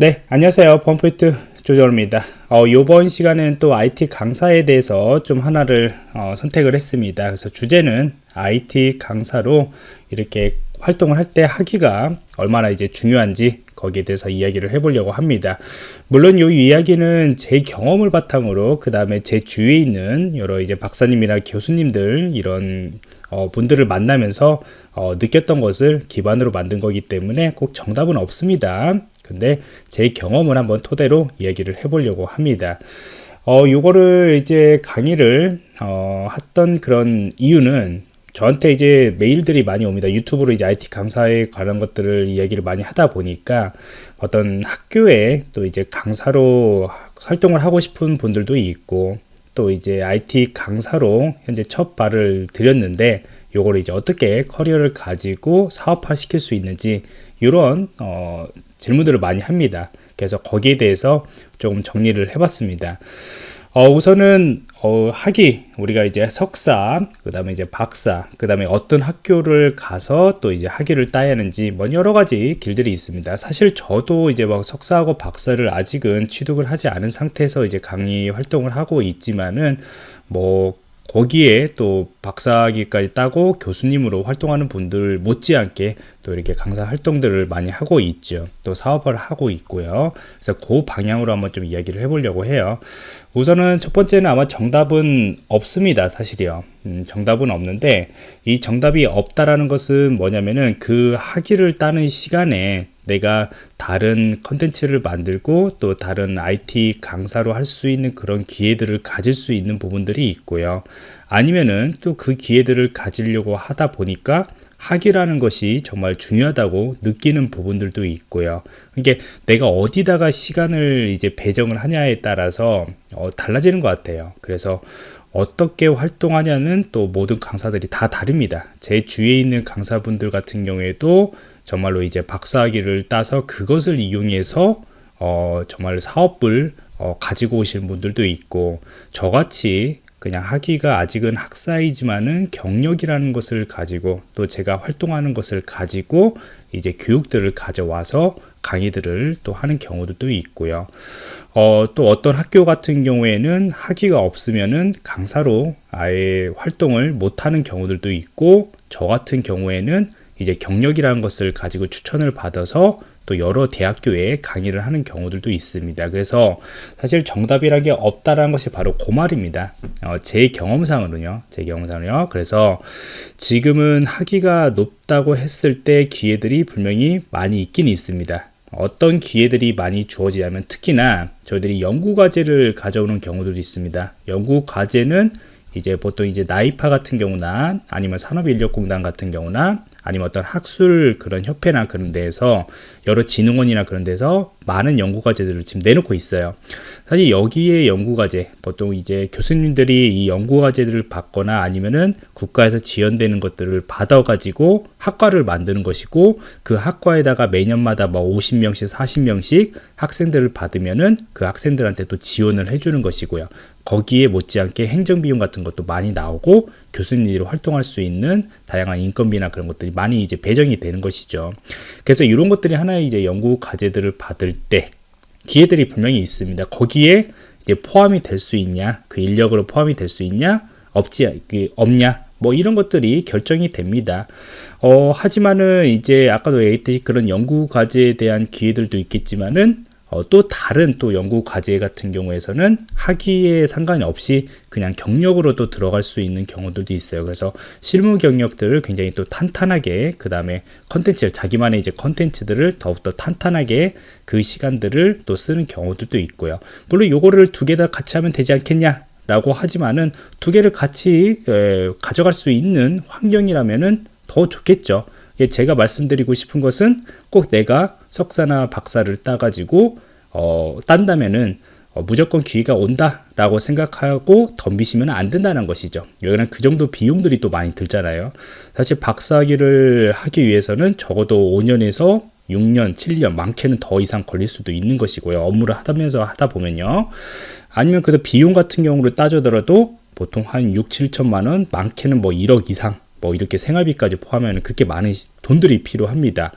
네 안녕하세요. 펌프이트 조절입니다. 어, 이번 시간에는 또 IT 강사에 대해서 좀 하나를 어, 선택을 했습니다. 그래서 주제는 IT 강사로 이렇게 활동을 할 때 하기가 얼마나 이제 중요한지 거기에 대해서 이야기를 해보려고 합니다 물론 이 이야기는 제 경험을 바탕으로 그 다음에 제 주위에 있는 여러 이제 박사님이나 교수님들 이런 어, 분들을 만나면서 어, 느꼈던 것을 기반으로 만든 거기 때문에 꼭 정답은 없습니다 근데 제 경험을 한번 토대로 이야기를 해보려고 합니다. 어, 요거를 이제 강의를 어, 했던 그런 이유는 저한테 이제 메일들이 많이 옵니다. 유튜브로 이제 IT 강사에 관한 것들을 이야기를 많이 하다 보니까 어떤 학교에 또 이제 강사로 활동을 하고 싶은 분들도 있고 또 이제 IT 강사로 현재 첫 발을 들였는데 요거를 이제 어떻게 커리어를 가지고 사업화 시킬 수 있는지 이런 어, 질문들을 많이 합니다. 그래서 거기에 대해서 조금 정리를 해봤습니다. 어, 우선은 어, 학위 우리가 이제 석사 그 다음에 이제 박사 그 다음에 어떤 학교를 가서 또 이제 학위를 따야 하는지 뭐 여러 가지 길들이 있습니다. 사실 저도 이제 막 석사하고 박사를 아직은 취득을 하지 않은 상태에서 이제 강의 활동을 하고 있지만은 뭐 거기에 또 박사학위까지 따고 교수님으로 활동하는 분들 못지않게 또 이렇게 강사 활동들을 많이 하고 있죠. 또 사업을 하고 있고요. 그래서 그 방향으로 한번 좀 이야기를 해보려고 해요. 우선은 첫 번째는 아마 정답은 없습니다. 사실이요. 음, 정답은 없는데 이 정답이 없다라는 것은 뭐냐면은 그 학위를 따는 시간에 내가 다른 컨텐츠를 만들고 또 다른 IT 강사로 할 수 있는 그런 기회들을 가질 수 있는 부분들이 있고요. 아니면은 또 그 기회들을 가지려고 하다 보니까 학위라는 것이 정말 중요하다고 느끼는 부분들도 있고요. 이게 내가 어디다가 시간을 이제 배정을 하냐에 따라서 어, 달라지는 것 같아요. 그래서 어떻게 활동하냐는 또 모든 강사들이 다 다릅니다. 제 주위에 있는 강사분들 같은 경우에도 정말로 이제 박사학위를 따서 그것을 이용해서 어, 정말 사업을 어, 가지고 오시는 분들도 있고 저같이 그냥 학위가 아직은 학사이지만은 경력이라는 것을 가지고 또 제가 활동하는 것을 가지고 이제 교육들을 가져와서 강의들을 또 하는 경우도 있고요. 어, 또 어떤 학교 같은 경우에는 학위가 없으면은 강사로 아예 활동을 못하는 경우들도 있고 저 같은 경우에는 이제 경력이라는 것을 가지고 추천을 받아서 또 여러 대학교에 강의를 하는 경우들도 있습니다. 그래서 사실 정답이라는 게 없다라는 것이 바로 그 말입니다. 어, 제 경험상으로요. 제 경험상으로요. 그래서 지금은 학위가 높다고 했을 때 기회들이 분명히 많이 있긴 있습니다. 어떤 기회들이 많이 주어지냐면 특히나 저희들이 연구과제를 가져오는 경우도 있습니다. 연구과제는 이제 보통 이제 나이파 같은 경우나 아니면 산업인력공단 같은 경우나 아니면 어떤 학술 그런 협회나 그런 데에서 여러 진흥원이나 그런 데서 많은 연구과제들을 지금 내놓고 있어요. 사실 여기에 연구과제, 보통 이제 교수님들이 이 연구과제들을 받거나 아니면은 국가에서 지원되는 것들을 받아가지고 학과를 만드는 것이고 그 학과에다가 매년마다 뭐 50명씩, 40명씩 학생들을 받으면은 그 학생들한테 또 지원을 해주는 것이고요. 거기에 못지않게 행정비용 같은 것도 많이 나오고 교수님들이 활동할 수 있는 다양한 인건비나 그런 것들이 많이 이제 배정이 되는 것이죠. 그래서 이런 것들이 하나의 이제 연구 과제들을 받을 때 기회들이 분명히 있습니다. 거기에 이제 포함이 될 수 있냐, 그 인력으로 포함이 될 수 있냐, 없지 그 없냐, 뭐 이런 것들이 결정이 됩니다. 어, 하지만은 이제 아까도 얘기했듯이 그런 연구 과제에 대한 기회들도 있겠지만은 어, 또 다른 또 연구 과제 같은 경우에서는 학위에 상관이 없이 그냥 경력으로 또 들어갈 수 있는 경우들도 있어요. 그래서 실무 경력들을 굉장히 또 탄탄하게 그 다음에 컨텐츠를 자기만의 이제 컨텐츠들을 더욱더 탄탄하게 그 시간들을 또 쓰는 경우들도 있고요. 물론 요거를 두 개 다 같이 하면 되지 않겠냐? 라고 하지만은 두 개를 같이 에, 가져갈 수 있는 환경이라면은 더 좋겠죠. 예, 제가 말씀드리고 싶은 것은 꼭 내가 석사나 박사를 따가지고 어, 딴다면은 어, 무조건 기회가 온다라고 생각하고 덤비시면 안 된다는 것이죠. 여기는 그 정도 비용들이 또 많이 들잖아요. 사실 박사학위를 하기 위해서는 적어도 5년에서 6년, 7년, 많게는 더 이상 걸릴 수도 있는 것이고요. 업무를 하면서 하다 보면요. 아니면 그 비용 같은 경우를 따져더라도 보통 한 6, 7천만 원, 많게는 뭐 1억 이상 뭐 이렇게 생활비까지 포함하면 그렇게 많은 돈들이 필요합니다.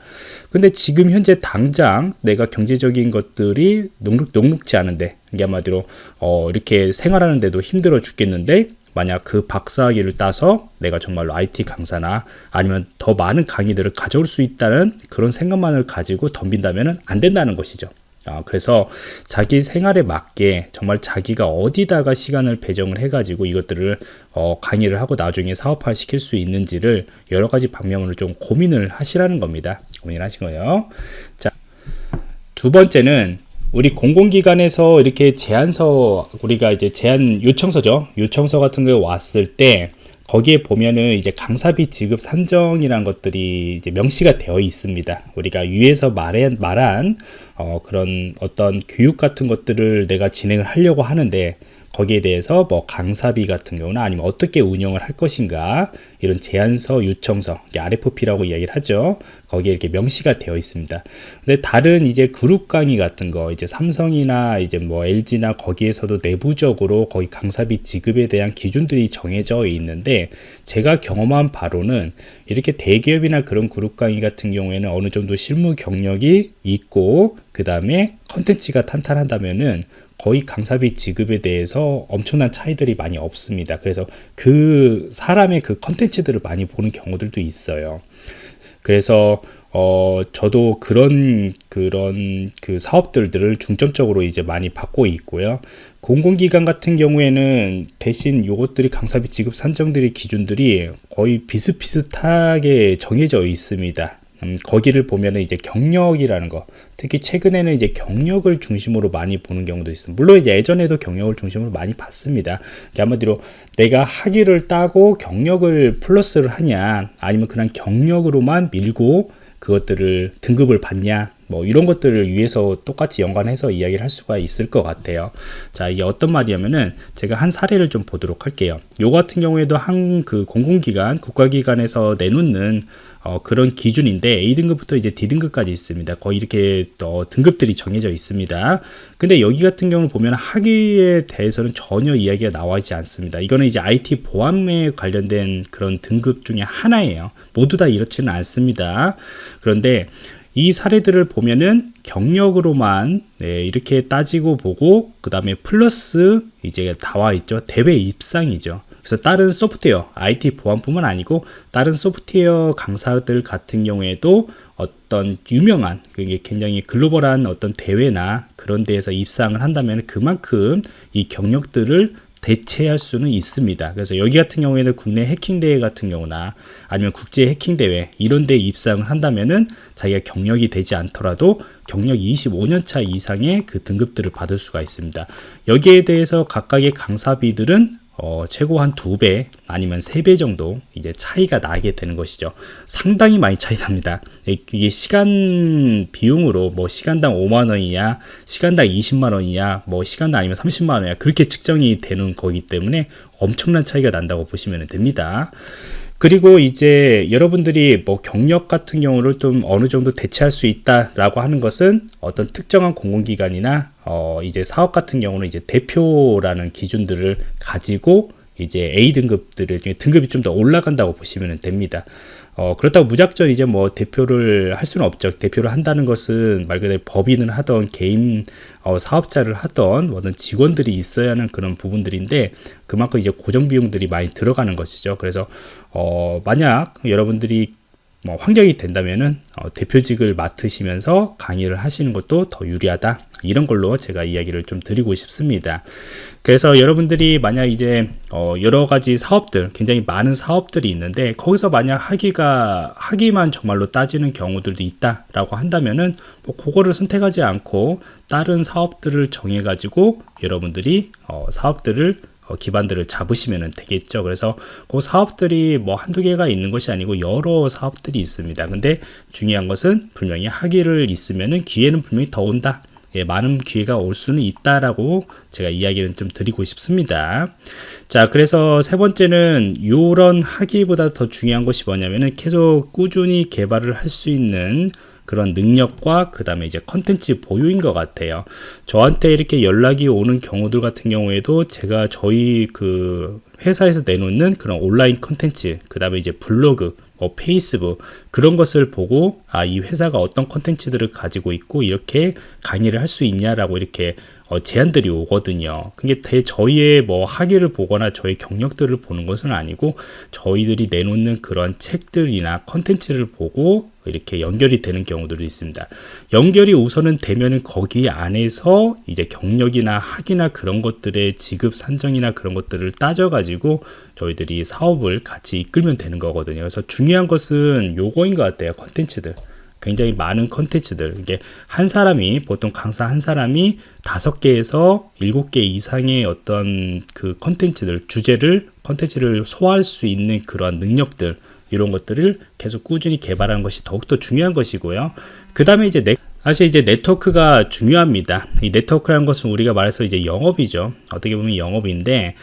근데 지금 현재 당장 내가 경제적인 것들이 녹록, 녹록지 않은데 이게 한마디로 어 이렇게 생활하는데도 힘들어 죽겠는데 만약 그 박사학위를 따서 내가 정말로 IT 강사나 아니면 더 많은 강의들을 가져올 수 있다는 그런 생각만을 가지고 덤빈다면 안 된다는 것이죠. 아, 그래서 자기 생활에 맞게 정말 자기가 어디다가 시간을 배정을 해가지고 이것들을 어, 강의를 하고 나중에 사업화 시킬 수 있는지를 여러 가지 방면으로 좀 고민을 하시라는 겁니다. 고민을 하신 거예요. 자, 두 번째는 우리 공공기관에서 이렇게 제안서 우리가 이제 제안 요청서죠. 요청서 같은 거 왔을 때 거기에 보면은 이제 강사비 지급 산정이란 것들이 이제 명시가 되어 있습니다. 우리가 위에서 말한, 말한 어, 그런 어떤 교육 같은 것들을 내가 진행을 하려고 하는데 거기에 대해서 뭐 강사비 같은 경우는 아니면 어떻게 운영을 할 것인가 이런 제안서 요청서 RFP라고 이야기를 하죠. 거기에 이렇게 명시가 되어 있습니다. 근데 다른 이제 그룹 강의 같은 거 이제 삼성이나 이제 뭐 LG나 거기에서도 내부적으로 거기 강사비 지급에 대한 기준들이 정해져 있는데 제가 경험한 바로는 이렇게 대기업이나 그런 그룹 강의 같은 경우에는 어느 정도 실무 경력이 있고 그 다음에 컨텐츠가 탄탄하다면은 거의 강사비 지급에 대해서 엄청난 차이들이 많이 없습니다. 그래서 그 사람의 그 컨텐츠들을 많이 보는 경우들도 있어요. 그래서 어 저도 그런 그런 그 사업들들을 중점적으로 이제 많이 받고 있고요. 공공기관 같은 경우에는 대신 요것들이 강사비 지급 산정들의 기준들이 거의 비슷비슷하게 정해져 있습니다. 음, 거기를 보면은 이제 경력이라는 거. 특히 최근에는 이제 경력을 중심으로 많이 보는 경우도 있습니다. 물론 예전에도 경력을 중심으로 많이 봤습니다. 한마디로 내가 학위를 따고 경력을 플러스를 하냐 아니면 그냥 경력으로만 밀고 그것들을 등급을 받냐 뭐 이런 것들을 위해서 똑같이 연관해서 이야기를 할 수가 있을 것 같아요. 자 이게 어떤 말이냐면은 제가 한 사례를 좀 보도록 할게요. 요 같은 경우에도 한 그 공공기관 국가기관에서 내놓는 어, 그런 기준인데 A등급부터 이제 D등급까지 있습니다. 거의 이렇게 또 등급들이 정해져 있습니다. 근데 여기 같은 경우는 보면 학위에 대해서는 전혀 이야기가 나와 있지 않습니다. 이거는 이제 IT 보안에 관련된 그런 등급 중에 하나예요. 모두 다 이렇지는 않습니다. 그런데 이 사례들을 보면은 경력으로만 네, 이렇게 따지고 보고 그 다음에 플러스 이제 나와 있죠. 대회 입상이죠. 그래서 다른 소프트웨어 IT 보안뿐만 아니고 다른 소프트웨어 강사들 같은 경우에도 어떤 유명한 그게 굉장히 글로벌한 어떤 대회나 그런 데에서 입상을 한다면 그만큼 이 경력들을 대체할 수는 있습니다. 그래서 여기 같은 경우에는 국내 해킹 대회 같은 경우나 아니면 국제 해킹 대회 이런 데 입상을 한다면은 자기가 경력이 되지 않더라도 경력 25년 차 이상의 그 등급들을 받을 수가 있습니다. 여기에 대해서 각각의 강사비들은 어, 최고 한 두 배 아니면 세 배 정도 이제 차이가 나게 되는 것이죠. 상당히 많이 차이 납니다. 이게 시간 비용으로 뭐 시간당 5만 원이냐, 시간당 20만 원이냐, 뭐 시간당 아니면 30만 원이냐 그렇게 측정이 되는 거기 때문에 엄청난 차이가 난다고 보시면 됩니다. 그리고 이제 여러분들이 뭐 경력 같은 경우를 좀 어느 정도 대체할 수 있다라고 하는 것은 어떤 특정한 공공기관이나 어 이제 사업 같은 경우는 이제 대표라는 기준들을 가지고 이제 A 등급들을 등급이 좀 더 올라간다고 보시면 됩니다. 어, 그렇다고 무작정 이제 뭐 대표를 할 수는 없죠. 대표를 한다는 것은 말 그대로 법인을 하던 개인 어, 사업자를 하던 어떤 직원들이 있어야 하는 그런 부분들인데 그만큼 이제 고정 비용들이 많이 들어가는 것이죠. 그래서 어, 만약 여러분들이 뭐 환경이 된다면은 어, 대표직을 맡으시면서 강의를 하시는 것도 더 유리하다. 이런 걸로 제가 이야기를 좀 드리고 싶습니다. 그래서 여러분들이 만약 이제 어, 여러 가지 사업들 굉장히 많은 사업들이 있는데 거기서 만약 학위가 학위만 정말로 따지는 경우들도 있다 라고 한다면은 뭐 그거를 선택하지 않고 다른 사업들을 정해 가지고 여러분들이 어, 사업들을 어, 기반들을 잡으시면 되겠죠. 그래서 그 사업들이 뭐 한두 개가 있는 것이 아니고 여러 사업들이 있습니다. 근데 중요한 것은 분명히 학위를 있으면은 기회는 분명히 더 온다. 예, 많은 기회가 올 수는 있다라고 제가 이야기를 좀 드리고 싶습니다. 자, 그래서 세 번째는 이런 학위보다 더 중요한 것이 뭐냐면은 계속 꾸준히 개발을 할 수 있는 그런 능력과 그 다음에 이제 컨텐츠 보유인 것 같아요. 저한테 이렇게 연락이 오는 경우들 같은 경우에도 제가 저희 그 회사에서 내놓는 그런 온라인 컨텐츠, 그 다음에 이제 블로그, 뭐 페이스북 그런 것을 보고 아 이 회사가 어떤 컨텐츠들을 가지고 있고 이렇게 강의를 할 수 있냐라고 이렇게 어, 제안들이 오거든요. 그게 대 저희의 뭐 학위를 보거나 저희 경력들을 보는 것은 아니고 저희들이 내놓는 그런 책들이나 컨텐츠를 보고 이렇게 연결이 되는 경우들도 있습니다. 연결이 우선은 되면은 거기 안에서 이제 경력이나 학위나 그런 것들의 지급 산정이나 그런 것들을 따져가지고 저희들이 사업을 같이 이끌면 되는 거거든요. 그래서 중요한 것은 요거인 것 같아요. 컨텐츠들. 굉장히 많은 컨텐츠들. 이게 한 사람이 보통 강사 한 사람이 다섯 개에서 일곱 개 이상의 어떤 그 컨텐츠들 주제를 컨텐츠를 소화할 수 있는 그런 능력들 이런 것들을 계속 꾸준히 개발하는 것이 더욱더 중요한 것이고요. 그 다음에 이제 네, 사실 이제 네트워크가 중요합니다. 이 네트워크라는 것은 우리가 말해서 이제 영업이죠. 어떻게 보면 영업인데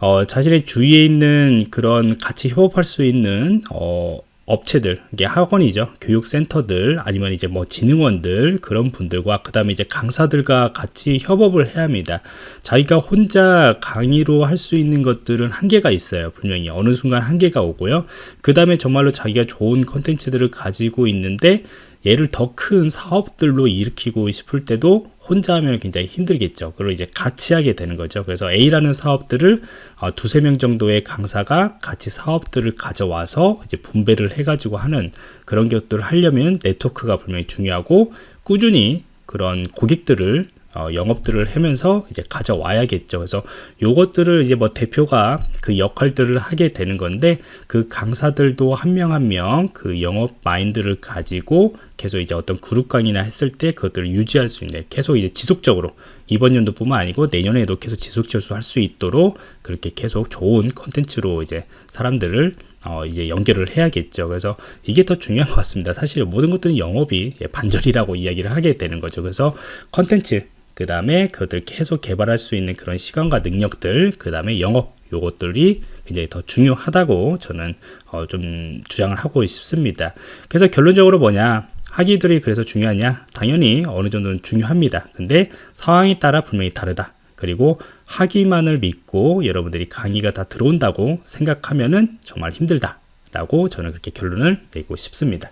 어, 자신의 주위에 있는 그런 같이 협업할 수 있는 어, 업체들, 이게 학원이죠. 교육센터들, 아니면 이제 뭐 진흥원들, 그런 분들과, 그 다음에 이제 강사들과 같이 협업을 해야 합니다. 자기가 혼자 강의로 할 수 있는 것들은 한계가 있어요. 분명히. 어느 순간 한계가 오고요. 그 다음에 정말로 자기가 좋은 컨텐츠들을 가지고 있는데, 얘를 더 큰 사업들로 일으키고 싶을 때도 혼자 하면 굉장히 힘들겠죠. 그걸 이제 같이 하게 되는 거죠. 그래서 A라는 사업들을 어, 두세 명 정도의 강사가 같이 사업들을 가져와서 이제 분배를 해가지고 하는 그런 것들을 하려면 네트워크가 분명히 중요하고 꾸준히 그런 고객들을 어, 영업들을 하면서 이제 가져와야겠죠. 그래서 요것들을 이제 뭐 대표가 그 역할들을 하게 되는 건데 그 강사들도 한 명 한 명 그 영업 마인드를 가지고 계속 이제 어떤 그룹 강의나 했을 때 그것들을 유지할 수 있는 계속 이제 지속적으로 이번 연도뿐만 아니고 내년에도 계속 지속적으로 할 수 있도록 그렇게 계속 좋은 컨텐츠로 이제 사람들을 어, 이제 연결을 해야겠죠. 그래서 이게 더 중요한 것 같습니다. 사실 모든 것들은 영업이 반절이라고 이야기를 하게 되는 거죠. 그래서 컨텐츠 그 다음에 그것들 계속 개발할 수 있는 그런 시간과 능력들 그 다음에 영업 요것들이 굉장히 더 중요하다고 저는 어, 좀 주장을 하고 싶습니다. 그래서 결론적으로 뭐냐? 학위들이 그래서 중요하냐? 당연히 어느 정도는 중요합니다. 근데 상황에 따라 분명히 다르다. 그리고 학위만을 믿고 여러분들이 강의가 다 들어온다고 생각하면은 정말 힘들다 라고 저는 그렇게 결론을 내고 싶습니다